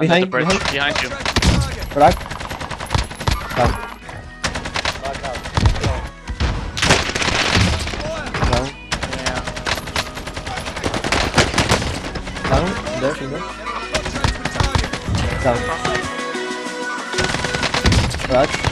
Under Behind, the bridge, behind. behind you. Crack. Down. Down. Yeah. Down. There, there. Down. Crack.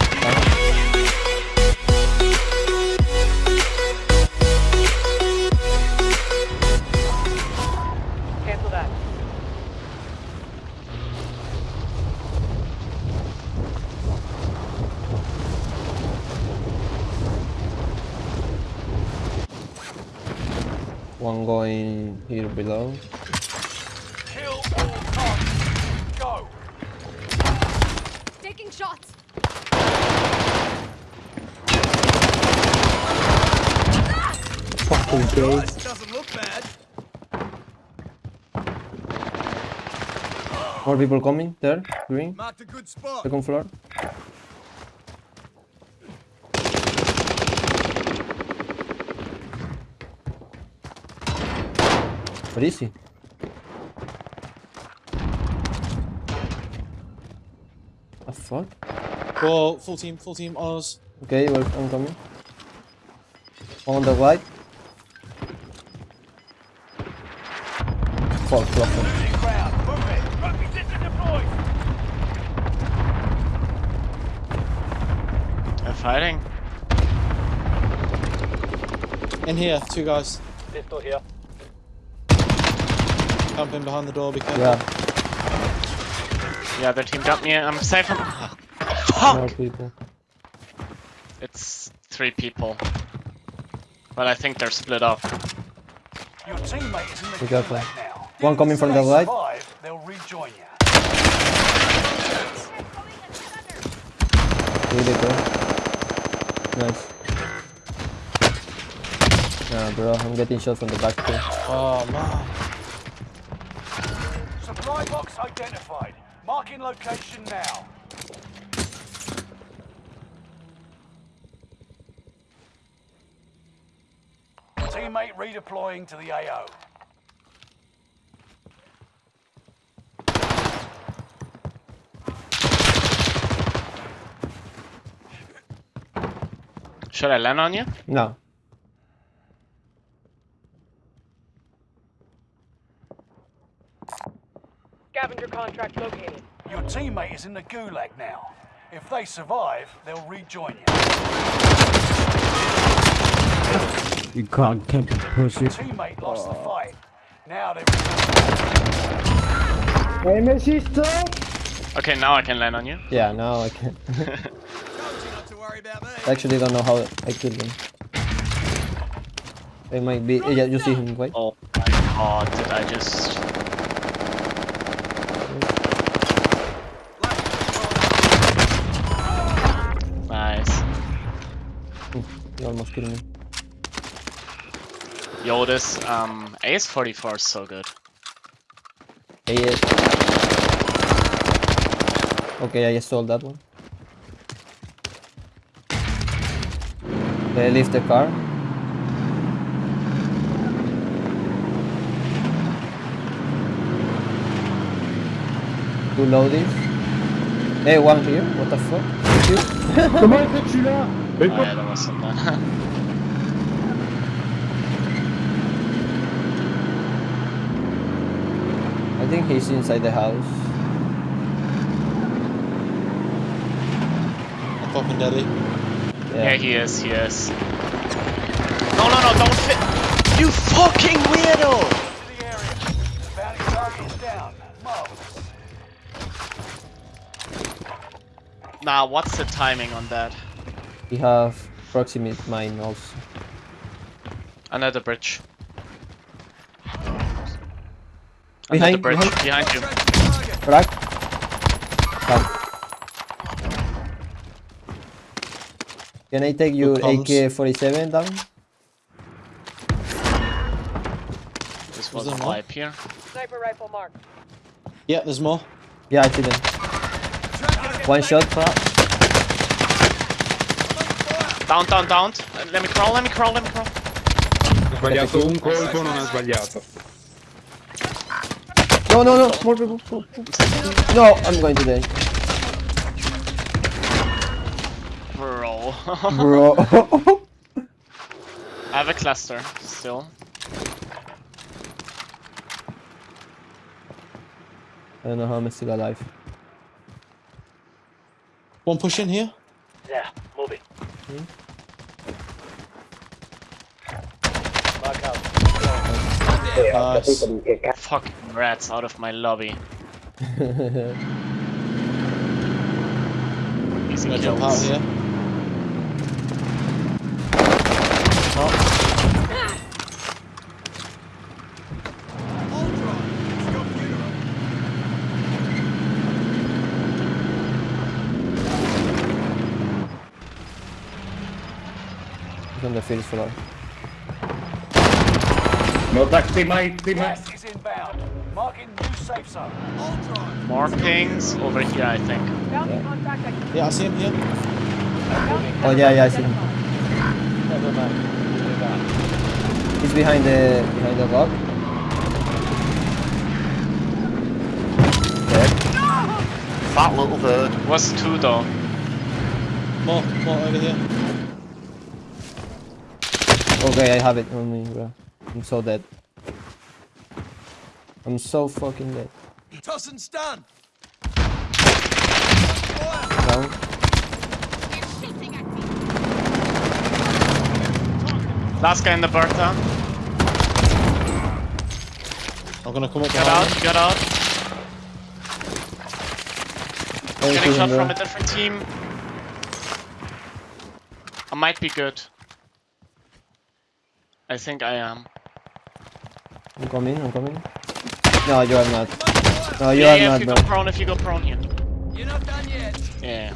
One going here below. Kill all targets. Go. Taking shots. Fucking gay. Doesn't look bad. More people coming. There. Green. Marked a good spot. Second floor. Where is he? The fuck? Well, full team, full team, Oz. Okay, well, I'm coming. On the right. Fuck, fuck. Losing ground. Move it. Rugby system. They're fighting. In here, two guys. Pistol here. Jumping behind the door because Yeah, Yeah, their team got me. I'm safe from. Oh, more people. It's three people. But I think they're split up. Your teammate is in the Be careful. gulag now. One coming from the right. they'll rejoin you. Really good. Nice. Nah, bro, I'm getting shot from the back too. Oh man. Supply box identified. Marking location now. Teammate redeploying to the AO. Should I land on you? No. Scavenger contract located. Your teammate is in the gulag now. If they survive, they'll rejoin you. You can't keep pussy. Teammate lost the fight. Now they're Okay, now I can land on you. Yeah, now I can. not to worry about me. I actually don't know how I killed him. It might be. Yeah, you see him, right? Oh my god, did I just. Nice. You almost killed me. Yo, this um, AS44 is so good. AS. Okay, I just sold that one. They leave the car. Two loadies. Hey, one here. What the fuck? Thank you. Comment est-ce que tu l'as Mais Ouais, that. I think he's inside the house. I'm fucking deadly. yeah, he is, he is. No, no, no, don't fit. You fucking weirdo! to the area. Bounty target is down. Marvelous. Nah, what's the timing on that? We have proximate mine also. Another bridge. Behind, Under the bridge, behind. behind you. Crack. Down. Can I take your. AK-47 down? This Was was a there more? vibe here. Sniper rifle mark. Yeah, there's more. Yeah, I see them. One shot. Down, down, down. Let me crawl, let me crawl, let me crawl. Ho sbagliato un colpo, non ha sbagliato. No, no, no, more people. No, I'm going to die. Bro. Bro. I have a cluster still. I don't know how I'm still alive. One push in here. Yeah. Mark out. Nice. Fucking rats out of my lobby. Easy Gonna jump out kills. here. On the field floor. No tax, teammate, teammate. Gas is inbound. Marking new safe zone. More pings over here, I think. Bounty contract executed. yeah, I see him here. Oh, yeah, yeah, I see him. Never mind. He's behind the behind the rock. Dead. Fat little bird. Was two though. More, more over here. Okay, I have it on me, bro. I'm so dead. I'm so fucking dead. Toss and stun. Down. Last guy in the Bertha. I'm gonna come up Get behind out, him. get out. Getting shot from a different team. I might be good. I think I am. I'm coming, I'm coming. No, you are not. No, you yeah, are yeah, not, if you bro. go prone, if you go prone here. You're not done yet. Yeah.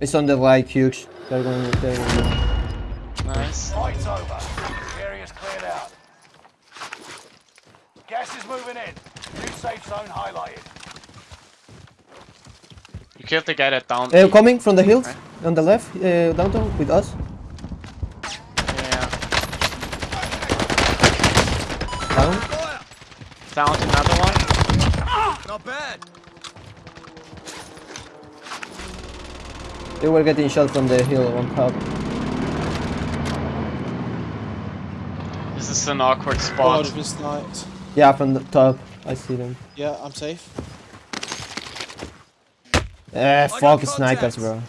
It's on the right, huge. They're going, they're going. Nice. Fight's over. Area's cleared out. Gas is moving in. New safe zone highlighted. You killed the guy that downed Uh, me. coming from the hills, Right. on the left, uh, downtown, with us. Down. Fire. Downed another one. Not bad. They were getting shot from the hill on top. This is an awkward spot. just been sniped. Yeah, from the top. I see them. Yeah, I'm safe. Eh, got fuck snipers, contacts. bro.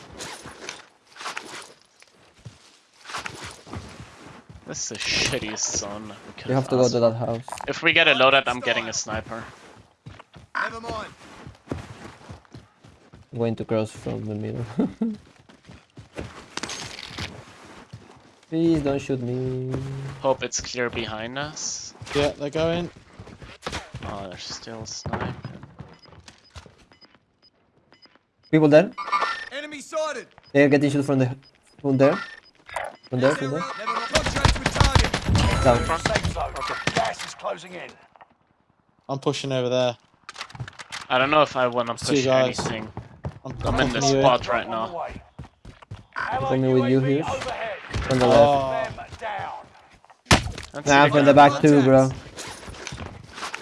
This is the shittiest zone. we could You have to go to that house. If we get a loadout, I'm getting a sniper. Never mind. I'm going to cross from the middle. Please don't shoot me. Hope it's clear behind us. Yeah, they're going. Oh, they're still sniping. People there? Enemy sighted. They're getting shot from the from there. From there, from there. Down. New safe zone. Gas is closing in. I'm pushing over there. I don't know if I want to Two push anything. I'm, I'm in the pushing you spot right On now. the way. Coming with you here. From the left. Oh, Them down. Let's Nah, from the the back too, bro.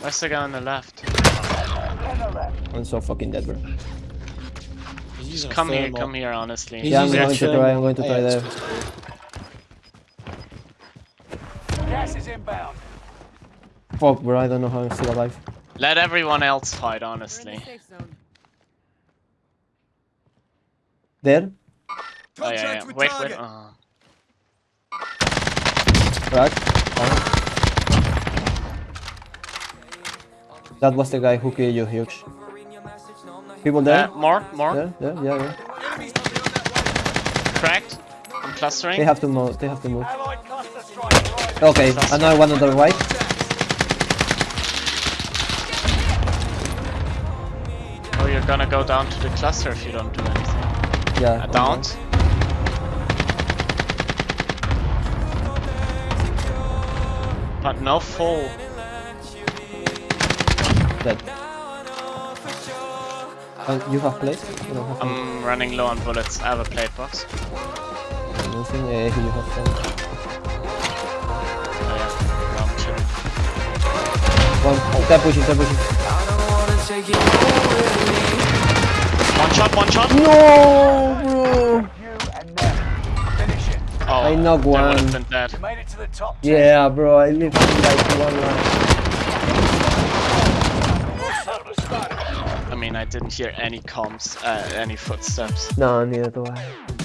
Where's the guy on the left? On the left. I'm so fucking dead, bro. he's Come here, come here, honestly. Yeah, I'm going to try, I'm going to try AX there. pistol. Gas is inbound. Fuck, bro. I don't know how I'm still alive. Let everyone else fight, honestly. There? Oh yeah, yeah. with Wait, wait. target. Uh, Right? Down. That was the guy who killed you, Hughes. People there? uh, more, more. There? Yeah, yeah, yeah. Enemies not beyond that way. Cracked. I'm clustering. They have to move. They have to move. Allied cluster strike arriving. Okay, another one on the right. Oh, you're gonna go down to the cluster if you don't do anything. Yeah. Uh, on downed. But no one. Dead. Uh, you have don't have I'm running low on bullets. I have a plate box. anything? Yeah, you have some. One. They're pushing, they're pushing. One shot, one shot. No, bro. You and them. Finish it. Oh, I knocked one. have been dead. You made it to the top Yeah, bro. I literally like one line. I mean, I didn't hear any comms, uh, any footsteps. No, neither do I.